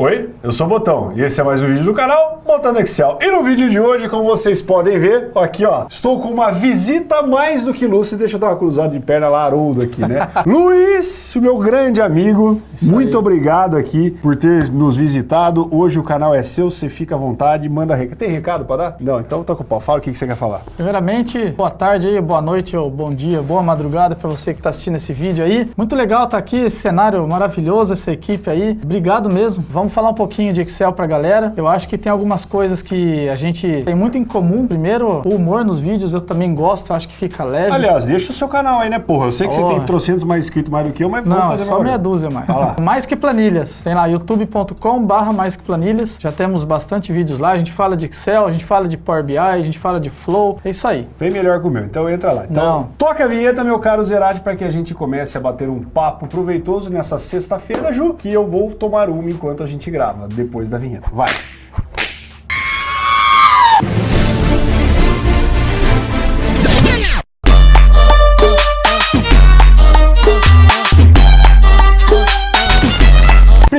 Oi, eu sou o Botão e esse é mais um vídeo do canal Botando Excel. E no vídeo de hoje, como vocês podem ver, aqui ó, estou com uma visita mais do que lúcida. Deixa eu dar uma cruzada de perna lá, Haroldo aqui, né? Luiz, meu grande amigo, Isso muito aí. obrigado aqui por ter nos visitado. Hoje o canal é seu, você fica à vontade, manda recado. Tem recado para dar? Não, então toca o pau. Fala o que que você quer falar. Primeiramente, boa tarde aí, boa noite ou bom dia, boa madrugada para você que está assistindo esse vídeo aí. Muito legal estar aqui, esse cenário maravilhoso, essa equipe aí. Obrigado mesmo. Vamos falar um pouquinho de Excel pra galera. Eu acho que tem algumas coisas que a gente tem muito em comum. Primeiro, o humor nos vídeos eu também gosto, acho que fica leve. Aliás, deixa o seu canal aí, né, porra? Eu sei que você Porra. tem trocentos mais inscritos mais do que eu, mas vamos Não, fazer só meia dúzia mais. Lá. Mais que planilhas. Tem lá youtube.com barra mais que planilhas. Já temos bastante vídeos lá. A gente fala de Excel, a gente fala de Power BI, a gente fala de Flow. É isso aí. Bem melhor que o meu, então entra lá. Então, Não. toca a vinheta, meu caro Zerati, para que a gente comece a bater um papo proveitoso nessa sexta-feira, Ju, que eu vou tomar uma enquanto a gente grava, depois da vinheta. Vai!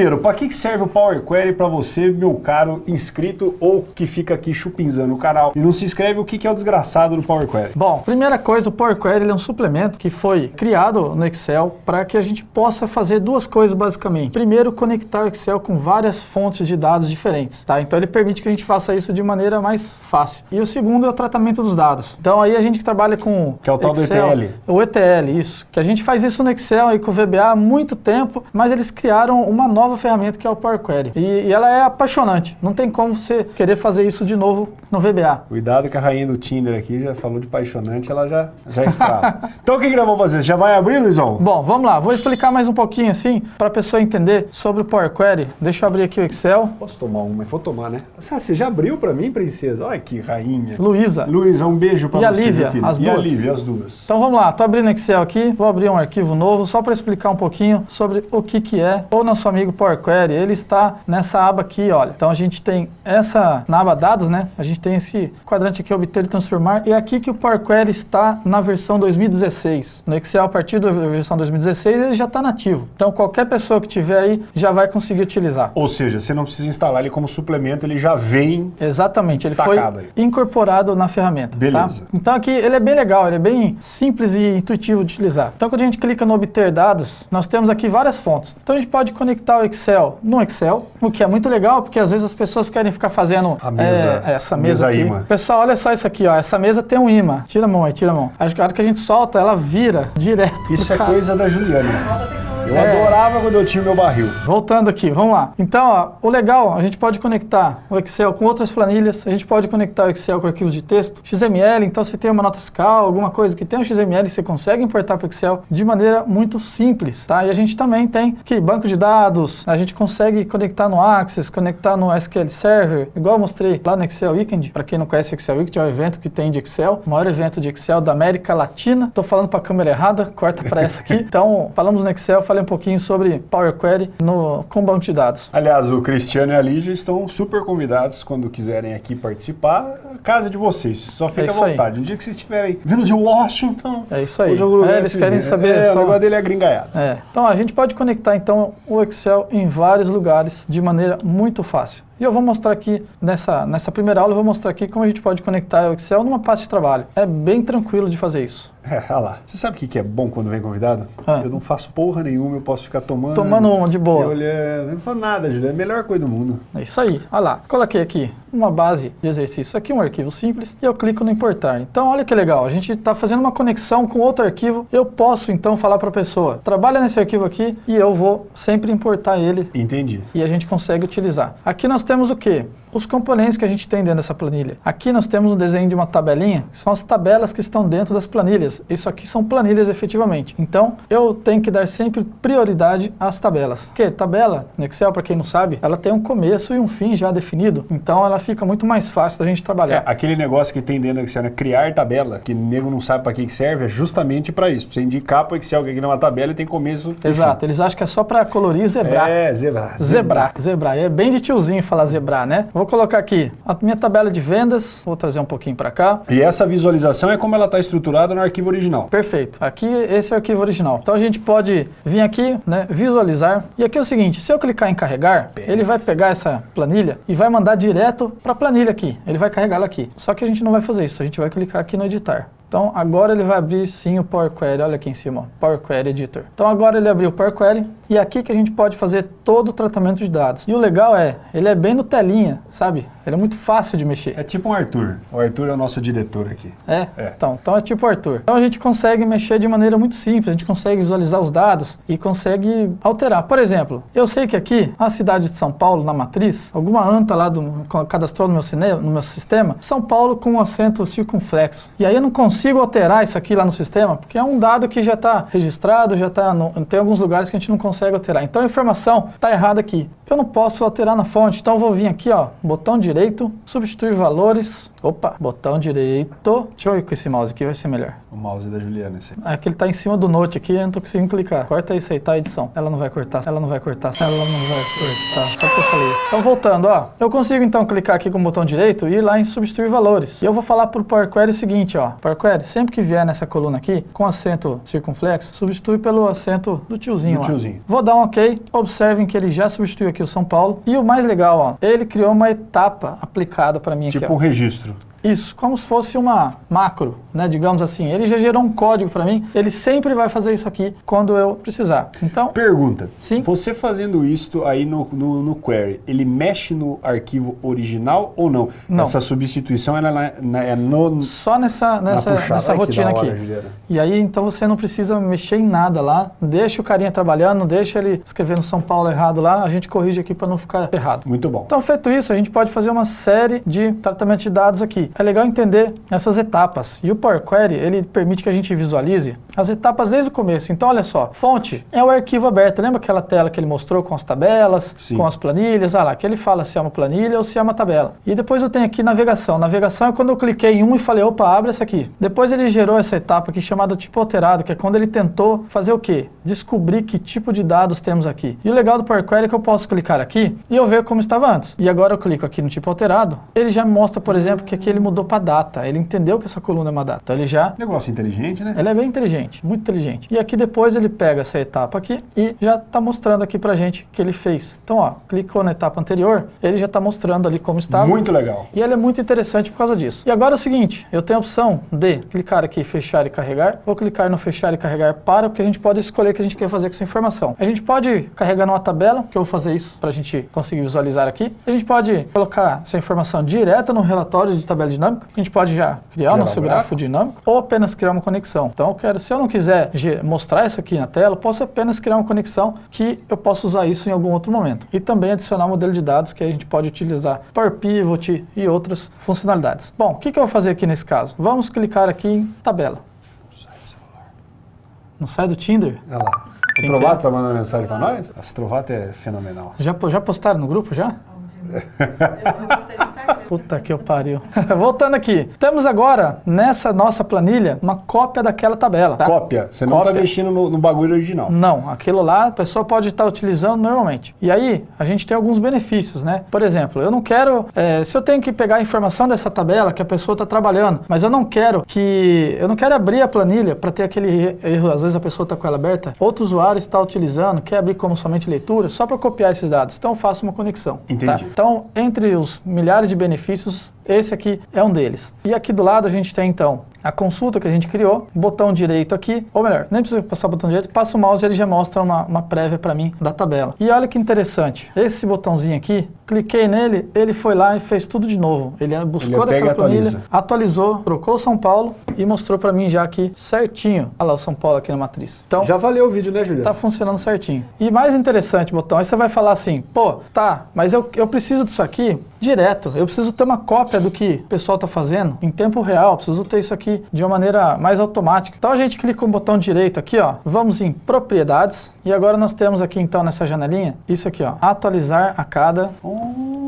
Primeiro, para que serve o Power Query para você, meu caro inscrito ou que fica aqui chupinzando o canal e não se inscreve? O que é o desgraçado do Power Query? Bom, primeira coisa, o Power Query é um suplemento que foi criado no Excel para que a gente possa fazer duas coisas basicamente. Primeiro, conectar o Excel com várias fontes de dados diferentes, tá? Então ele permite que a gente faça isso de maneira mais fácil. E o segundo é o tratamento dos dados. Então aí a gente que trabalha com Que é o tal do Excel, ETL. O ETL, isso. Que a gente faz isso no Excel e com o VBA há muito tempo, mas eles criaram uma nova ferramenta que é o Power Query. E, e ela é apaixonante. Não tem como você querer fazer isso de novo no VBA. Cuidado que a rainha do Tinder aqui já falou de paixonante, ela já, já está. então o que, que nós vamos fazer? Já vai abrir, Luizão? Bom, vamos lá. Vou explicar mais um pouquinho assim, para a pessoa entender sobre o Power Query. Deixa eu abrir aqui o Excel. Posso tomar uma? Vou tomar, né? Ah, você já abriu pra mim, princesa? Olha que rainha. Luísa. Luísa, um beijo pra E a você, Lívia, as E a duas. Lívia, as duas. Então vamos lá, tô abrindo o Excel aqui, vou abrir um arquivo novo só para explicar um pouquinho sobre o que que é o nosso amigo Power Query. Ele está nessa aba aqui, olha. Então a gente tem essa, na aba dados, né? A gente tem esse quadrante aqui, obter e transformar, e é aqui que o Power Query está na versão 2016. No Excel, a partir da versão 2016, ele já está nativo. Então qualquer pessoa que tiver aí já vai conseguir utilizar. Ou seja, você não precisa instalar ele como suplemento, ele já vem. Exatamente, ele foi aí. incorporado na ferramenta. Beleza. tá? Então aqui ele é bem legal, ele é bem simples e intuitivo de utilizar. Então quando a gente clica no obter dados, nós temos aqui várias fontes. Então a gente pode conectar o Excel no Excel, o que é muito legal, porque às vezes as pessoas querem ficar fazendo A mesa- é, essa mesa mesa, aqui. imã. Pessoal, olha só isso aqui, ó. Essa mesa tem um imã. Tira a mão aí, tira a mão. A hora que a gente solta, ela vira direto. Isso é cara. coisa da Juliana. Eu É. adorava quando eu tinha o meu barril. Voltando aqui, vamos lá. Então, ó, o legal, a gente pode conectar o Excel com outras planilhas, a gente pode conectar o Excel com arquivos de texto, XML, então se tem uma nota fiscal, alguma coisa que tem um XML, você consegue importar para o Excel de maneira muito simples, tá? E a gente também tem aqui banco de dados, a gente consegue conectar no Access, conectar no SQL Server, igual eu mostrei lá no Excel Weekend, para quem não conhece o Excel Weekend, é um evento que tem de Excel, o maior evento de Excel da América Latina. Tô falando para a câmera errada, corta para essa aqui. Então, falamos no Excel, falei um pouquinho sobre Power Query no, com banco de dados. Aliás, o Cristiano e a Lígia estão super convidados quando quiserem aqui participar. Casa é de vocês, só fica à isso aí. vontade. Um dia que vocês estiverem vindo de Washington, É isso aí. É, eles querem saber É, só- o negócio dele é gringaiado. É. Então a gente pode conectar então o Excel em vários lugares de maneira muito fácil. E eu vou mostrar aqui, nessa, nessa primeira aula, eu vou mostrar aqui como a gente pode conectar o Excel numa pasta de trabalho. É bem tranquilo de fazer isso. É, olha lá. Você sabe o que é bom quando vem convidado? Ah. Eu não faço porra nenhuma, eu posso ficar tomando. Tomando uma de boa. olhando. Não falo nada, Juliano. É a melhor coisa do mundo. É isso aí. Olha lá. Coloquei aqui uma base de exercício. Aqui um arquivo simples e eu clico no importar. Então olha que legal. A gente está fazendo uma conexão com outro arquivo. Eu posso então falar para a pessoa, trabalha nesse arquivo aqui e eu vou sempre importar ele Entendi. e a gente consegue utilizar. Aqui nós temos o quê? Os componentes que a gente tem dentro dessa planilha. Aqui nós temos um desenho de uma tabelinha, que são as tabelas que estão dentro das planilhas. Isso aqui são planilhas efetivamente. Então, eu tenho que dar sempre prioridade às tabelas. Porque tabela, no Excel, para quem não sabe, ela tem um começo e um fim já definido. Então, ela fica muito mais fácil da gente É, trabalhar. aquele negócio que tem dentro do Excel, né? Criar tabela, que o nego não sabe para que serve, é justamente para isso. Pra você indicar para o Excel que aqui não é uma tabela e tem começo e Exato, eles acham que é só para colorir e fim. zebrar. É, zebrar. Zebrar, zebrar. É bem de tiozinho falar zebrar, né? Vou colocar aqui a minha tabela de vendas, vou trazer um pouquinho para cá. E essa visualização é como ela está estruturada no arquivo original. Perfeito. Aqui esse é o arquivo original. Então a gente pode vir aqui, né, visualizar. E aqui é o seguinte, se eu clicar em carregar, Beleza. ele vai pegar essa planilha e vai mandar direto para a planilha aqui. Ele vai carregar ela aqui. Só que a gente não vai fazer isso, a gente vai clicar aqui no editar. Então agora ele vai abrir sim o Power Query, olha aqui em cima, Power Query Editor. Então agora ele abriu o Power Query e é aqui que a gente pode fazer todo o tratamento de dados. E o legal é, ele é bem no telinha, sabe? Ele é muito fácil de mexer. É tipo um Arthur. O Arthur é o nosso diretor aqui. É? é. Então, então é tipo o Arthur. Então a gente consegue mexer de maneira muito simples, a gente consegue visualizar os dados e consegue alterar. Por exemplo, eu sei que aqui, a cidade de São Paulo, na matriz, alguma anta lá do, cadastrou no meu, cine, no meu sistema, São Paulo com um acento circunflexo. E aí eu não consigo alterar isso aqui lá no sistema, porque é um dado que já está registrado, já está tem alguns lugares que a gente não consegue alterar. Então a informação está errada aqui. Eu não posso alterar na fonte, então eu vou vir aqui, ó, botão direito, substituir valores, Opa, botão direito. Deixa eu ir com esse mouse aqui, vai ser melhor. O mouse da Juliana, esse. É que ele tá em cima do note aqui, eu não tô conseguindo clicar. Corta isso aí, tá, edição. Ela não vai cortar, ela não vai cortar, ela não vai cortar. Só porque eu falei isso. Então, voltando, ó. Eu consigo, então, clicar aqui com o botão direito e ir lá em substituir valores. E eu vou falar pro Power Query o seguinte, ó. Power Query, sempre que vier nessa coluna aqui, com acento circunflexo, substitui pelo acento do tiozinho do lá. tiozinho. Vou dar um OK. Observem que ele já substituiu aqui o São Paulo. E o mais legal, ó. Ele criou uma etapa aplicada para mim tipo aqui, Tipo um registro. Isso, como se fosse uma macro, né, digamos assim. Ele já gerou um código para mim, ele sempre vai fazer isso aqui quando eu precisar. Então, Pergunta, sim? você fazendo isso aí no, no, no query, ele mexe no arquivo original ou não? Não. Essa substituição ela é no... Só nessa, nessa, nessa rotina hora, aqui. Juliana. E aí, então você não precisa mexer em nada lá, deixa o carinha trabalhando, deixa ele escrevendo São Paulo errado lá, a gente corrige aqui para não ficar errado. Muito bom. Então, feito isso, a gente pode fazer uma série de tratamento de dados aqui é legal entender essas etapas. E o Power Query, ele permite que a gente visualize as etapas desde o começo. Então, olha só, fonte é o arquivo aberto. Lembra aquela tela que ele mostrou com as tabelas, Sim. com as planilhas? Ah lá, que ele fala se é uma planilha ou se é uma tabela. E depois eu tenho aqui navegação. Navegação é quando eu cliquei em um e falei, opa, abre essa aqui. Depois ele gerou essa etapa aqui chamada tipo alterado, que é quando ele tentou fazer o quê? Descobrir que tipo de dados temos aqui. E o legal do Power Query é que eu posso clicar aqui e eu ver como estava antes. E agora eu clico aqui no tipo alterado, ele já me mostra, por exemplo, que aqui ele mudou para data. Ele entendeu que essa coluna é uma data. Ele já... Negócio inteligente, né? Ele é bem inteligente, muito inteligente. E aqui depois ele pega essa etapa aqui e já está mostrando aqui pra gente que ele fez. Então, ó, clicou na etapa anterior, ele já está mostrando ali como estava. Muito legal. E ele é muito interessante por causa disso. E agora é o seguinte, eu tenho a opção de clicar aqui, fechar e carregar, ou clicar no fechar e carregar para, porque a gente pode escolher o que a gente quer fazer com essa informação. A gente pode carregar numa tabela, que eu vou fazer isso para a gente conseguir visualizar aqui. A gente pode colocar essa informação direta no relatório de tabela dinâmica. A gente pode já criar o nosso grafo dinâmico, ou apenas criar uma conexão. Então, eu quero, se eu não quiser mostrar isso aqui na tela, posso apenas criar uma conexão que eu posso usar isso em algum outro momento. E também adicionar um modelo de dados que a gente pode utilizar Power Pivot e outras funcionalidades. Bom, o que, que eu vou fazer aqui nesse caso? Vamos clicar aqui em tabela. Não sai do Tinder? Olha lá. Quem o Trovato está é? mandando mensagem para nós? Esse Trovato é fenomenal. Já, já postaram no grupo já? Puta que eu pariu. Voltando aqui. Temos agora, nessa nossa planilha, uma cópia daquela tabela. Tá? Cópia? Você não está mexendo no, no, bagulho original? Não. Aquilo lá a pessoa pode estar utilizando normalmente. E aí, a gente tem alguns benefícios, né? Por exemplo, eu não quero... É, se eu tenho que pegar a informação dessa tabela que a pessoa está trabalhando, mas eu não quero que... Eu não quero abrir a planilha para ter aquele erro. Às vezes a pessoa está com ela aberta. Outro usuário está utilizando, quer abrir como somente leitura, só para copiar esses dados. Então eu faço uma conexão. Entendi. Tá? Então, entre os milhares de benefícios, benefícios esse aqui é um deles. E aqui do lado a gente tem então a consulta que a gente criou, botão direito aqui, ou melhor, nem precisa passar o botão direito, passa o mouse e ele já mostra uma, uma prévia para mim da tabela. E olha que interessante, esse botãozinho aqui, cliquei nele, ele foi lá e fez tudo de novo. Ele buscou ele daquela planilha, atualizou, trocou São Paulo e mostrou para mim já aqui certinho. Olha lá o São Paulo aqui na matriz. Então, já valeu o vídeo, né, Juliano? Tá funcionando certinho. E mais interessante, botão, aí você vai falar assim, pô, tá, mas eu, eu preciso disso aqui direto. Eu preciso ter uma cópia do que o pessoal está fazendo em tempo real. Preciso ter isso aqui de uma maneira mais automática. Então a gente clica com o botão direito aqui, ó. Vamos em propriedades. E agora nós temos aqui então nessa janelinha, isso aqui, ó. Atualizar a cada... Oh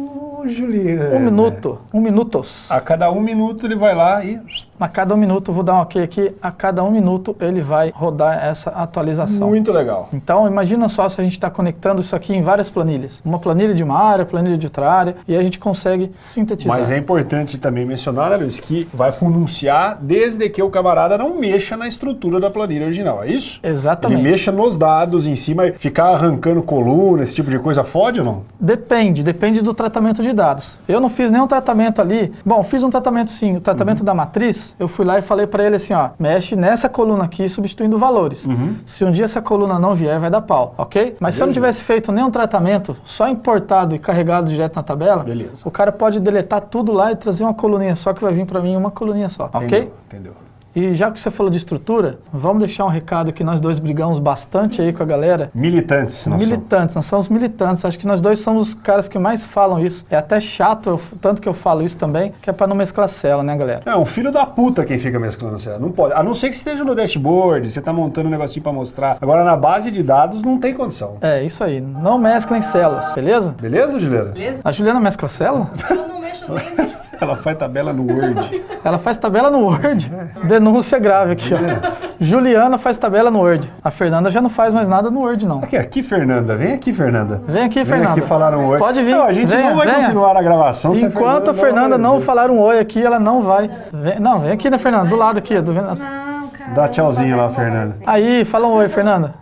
Ô, Juliana. Um minuto, um minutos. A cada um minuto ele vai lá e. A cada um minuto, vou dar um ok aqui, a cada um minuto ele vai rodar essa atualização. Muito legal. Então, imagina só se a gente está conectando isso aqui em várias planilhas. Uma planilha de uma área, planilha de outra área, e a gente consegue sintetizar. Mas é importante também mencionar, né, Luiz, que vai fununciar desde que o camarada não mexa na estrutura da planilha original, é isso? Exatamente. Ele mexa nos dados em cima, ficar arrancando coluna, esse tipo de coisa, fode ou não? Depende, depende do tratamento de dados. Eu não fiz nenhum tratamento ali. Bom, fiz um tratamento sim, o tratamento Uhum. da matriz, eu fui lá e falei para ele assim, ó, mexe nessa coluna aqui substituindo valores. Uhum. Se um dia essa coluna não vier, vai dar pau, ok? Mas se eu não Beleza. tivesse feito nenhum tratamento, só importado e carregado direto na tabela, Beleza. o cara pode deletar tudo lá e trazer uma coluninha só que vai vir para mim uma coluninha só, ok? Entendeu? E já que você falou de estrutura, vamos deixar um recado que nós dois brigamos bastante aí com a galera. Militantes, não são? Militantes, nós somos militantes. Acho que nós dois somos os caras que mais falam isso. É até chato, eu- tanto que eu falo isso também, que é pra não mesclar cela, né, galera? É um filho da puta quem fica mesclando célula. Não pode. A não ser que esteja no dashboard, você tá montando um negocinho pra mostrar. Agora, na base de dados, não tem condição. É, isso aí. Não mesclem células, beleza? Beleza, Juliana? Beleza? A Juliana mescla célula? Eu não mexo nem nisso. Ela faz tabela no Word. Ela faz tabela no Word. Denúncia grave aqui, ó. Juliana faz tabela no Word. A Fernanda já não faz mais nada no Word, não. Aqui, aqui, Fernanda. Vem aqui, Fernanda. Vem aqui, Vem Fernanda. aqui falar um oi. Pode vir. Não, a gente venha, não vai venha. continuar a gravação se Enquanto a Fernanda não aparecer. falar um oi aqui, ela não vai. Vem- não, vem aqui, né, Fernanda? Do lado aqui. Do... Não, cara. Dá tchauzinho lá, Fernanda. Aí, fala um oi, Fernanda.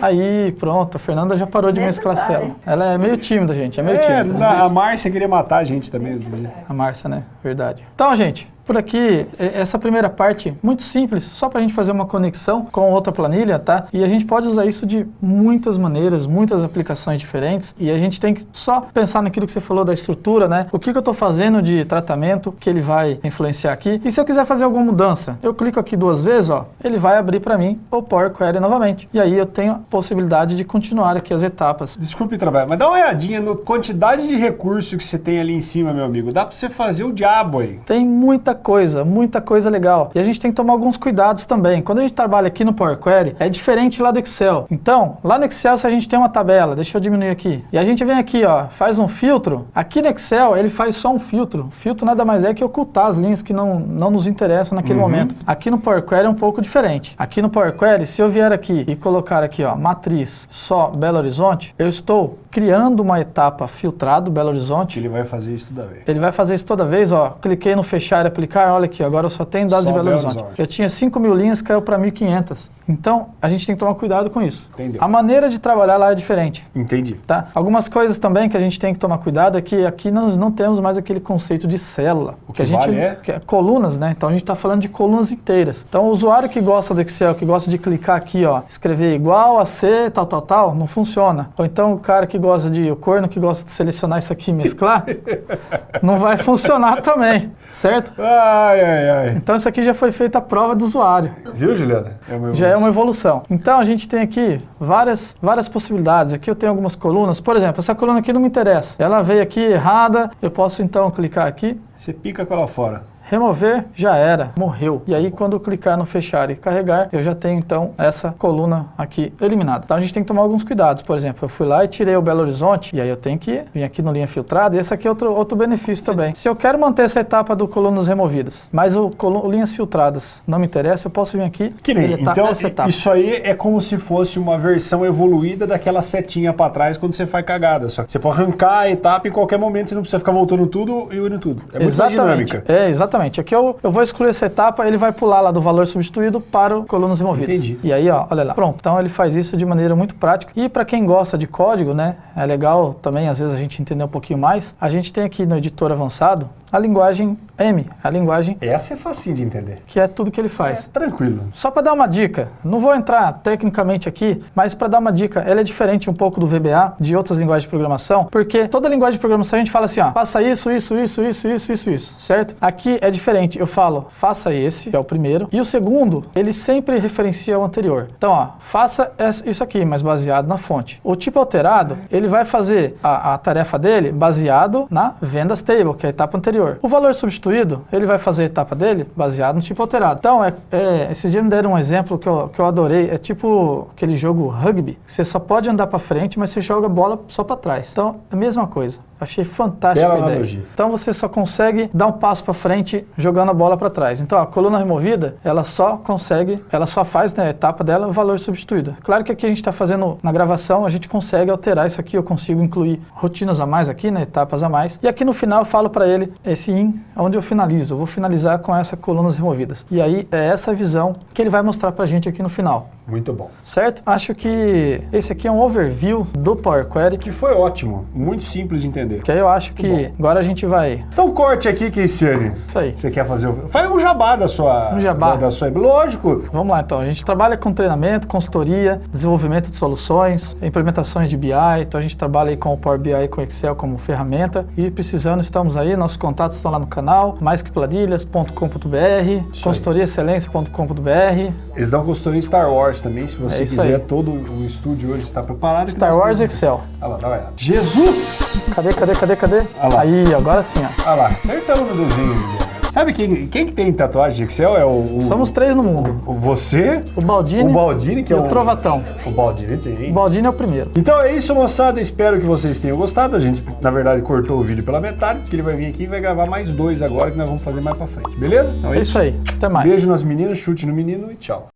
Aí, pronto, a Fernanda já parou de mesclar Necessário. célula. Ela é meio tímida, gente, é meio É, tímida. a Márcia queria matar a gente também. outro dia. A Márcia, né? Verdade. Então, gente, por aqui, essa primeira parte, muito simples, só para a gente fazer uma conexão com outra planilha, tá? E a gente pode usar isso de muitas maneiras, muitas aplicações diferentes. E a gente tem que só pensar naquilo que você falou da estrutura, né? O que, que eu estou fazendo de tratamento que ele vai influenciar aqui. E se eu quiser fazer alguma mudança, eu clico aqui duas vezes, ó, ele vai abrir para mim o Power Query novamente. E aí eu tenho a possibilidade de continuar aqui as etapas. Desculpe trabalhar, mas dá uma olhadinha na quantidade de recurso que você tem ali em cima, meu amigo. Dá pra você fazer o diabo aí. Tem muita coisa, muita coisa legal. E a gente tem que tomar alguns cuidados também. Quando a gente trabalha aqui no Power Query, é diferente lá do Excel. Então, lá no Excel, se a gente tem uma tabela, deixa eu diminuir aqui. E a gente vem aqui, ó, faz um filtro. Aqui no Excel, ele faz só um filtro. Filtro nada mais é que ocultar as linhas que não, não nos interessam naquele momento. Aqui no Power Query é um pouco diferente. Aqui no Power Query, se eu vier aqui e colocar aqui, ó, matriz só Belo Horizonte, eu estou criando uma etapa filtrado Belo Horizonte. Ele vai fazer isso toda vez. Ele vai fazer isso toda vez, ó. Cliquei no fechar e aplicar, olha aqui, agora eu só tenho dados Só de Belo Belo Horizonte. Horizonte. Eu tinha 5 mil linhas, caiu para 1.500. Então, a gente tem que tomar cuidado com isso. Entendeu. A maneira de trabalhar lá é diferente. Entendi. Tá? Algumas coisas também que a gente tem que tomar cuidado é que aqui nós não temos mais aquele conceito de célula. O que a gente, vale é? que é colunas, né? Então a gente está falando de colunas inteiras. Então o usuário que gosta do Excel, que gosta de clicar aqui, ó, escrever igual a C, tal, tal, tal, não funciona. Ou então o cara que gosta de, o corno que gosta de selecionar isso aqui e mesclar, não vai funcionar também, certo? Ai, ai, ai. Então isso aqui já foi feita a prova do usuário. Viu, Juliana? É Já é uma evolução. evolução. Então a gente tem aqui várias, várias possibilidades. Aqui eu tenho algumas colunas. Por exemplo, essa coluna aqui não me interessa. Ela veio aqui errada. Eu posso então clicar aqui. Você pica com ela fora. Remover, já era, morreu. E aí, quando clicar no fechar e carregar, eu já tenho então essa coluna aqui eliminada. Então a gente tem que tomar alguns cuidados. Por exemplo, eu fui lá e tirei o Belo Horizonte, e aí eu tenho que vir aqui no linha filtrada, e esse aqui é outro, outro benefício também. Se eu quero manter essa etapa do colunas removidas, mas o colu- linhas filtradas não me interessa, eu posso vir aqui Que nem. Então, essa etapa. isso aí é como se fosse uma versão evoluída daquela setinha pra trás quando você faz cagada. Só que você pode arrancar a etapa em qualquer momento, você não precisa ficar voltando tudo e unindo tudo. É muito mais dinâmica. É, exatamente. Aqui eu, eu vou excluir essa etapa, ele vai pular lá do valor substituído para o colunas removidas. Entendi. E aí, ó, olha lá. Pronto. Então ele faz isso de maneira muito prática. E para quem gosta de código, né, é legal também, às vezes, a gente entender um pouquinho mais. A gente tem aqui no editor avançado a linguagem M, a linguagem Essa é facinho de entender. que é tudo que ele faz. Tranquilo. Só para dar uma dica, não vou entrar tecnicamente aqui, mas para dar uma dica, ela é diferente um pouco do VBA, de outras linguagens de programação, porque toda linguagem de programação a gente fala assim, ó, faça isso, isso, isso, isso, isso, isso, isso, certo? Aqui é diferente, eu falo, faça esse, que é o primeiro, e o segundo, ele sempre referencia o anterior. Então, ó, faça isso aqui, mas baseado na fonte. O tipo alterado, ele vai fazer a, a tarefa dele baseado na vendas table, que é a etapa anterior. O valor substituído substituído, ele vai fazer a etapa dele baseado no tipo alterado. Então, é, é, esses dias me deram um exemplo que eu, que eu adorei. É tipo aquele jogo rugby. Você só pode andar para frente, mas você joga a bola só para trás. Então, é a mesma coisa. Achei fantástica Bela a ideia. analogia. Então você só consegue dar um passo para frente jogando a bola para trás. Então a coluna removida, ela só consegue, ela só faz na etapa dela o valor substituído. Claro que aqui a gente está fazendo na gravação, a gente consegue alterar isso aqui, eu consigo incluir rotinas a mais aqui, né, etapas a mais. E aqui no final eu falo para ele esse in, onde eu finalizo. Eu vou finalizar com essa colunas removidas. E aí é essa visão que ele vai mostrar para a gente aqui no final. Muito bom. Certo? Acho que esse aqui é um overview do Power Query, Que foi ótimo. Muito simples de entender. que aí eu acho que agora a gente vai... Então corte aqui, Keiciane. Isso aí. Você quer fazer o... Faz um jabá da sua... Um jabá. Da, da sua... Lógico. Vamos lá então, a gente trabalha com treinamento, consultoria, desenvolvimento de soluções, implementações de BI, então a gente trabalha aí com o Power BI e com o Excel como ferramenta e precisando estamos aí, nossos contatos estão lá no canal, maisqueplanilhas.com.br, consultoriaexcelência.com.br, Eles dão consultoria Star Wars também, se você É isso quiser. aí. Todo o estúdio hoje está preparado. Star Nós Wars temos- Excel. Olha lá, dá uma olhada. Jesus! Cadê, cadê, cadê, cadê? Lá. Aí, agora sim, ó. Olha lá, acertamos no desenho. Sabe quem, quem que tem tatuagem de Excel? É o... o Somos três no mundo. o- você, O Baldini, o Baldini, que e é o o... Trovatão. O Baldini tem. O Baldini é o primeiro. Então é isso, moçada. Espero que vocês tenham gostado. A gente, na verdade, cortou o vídeo pela metade, porque ele vai vir aqui e vai gravar mais dois agora, que nós vamos fazer mais pra frente. Beleza? Então É isso aí. Até mais. Beijo nas meninas, chute no menino e tchau.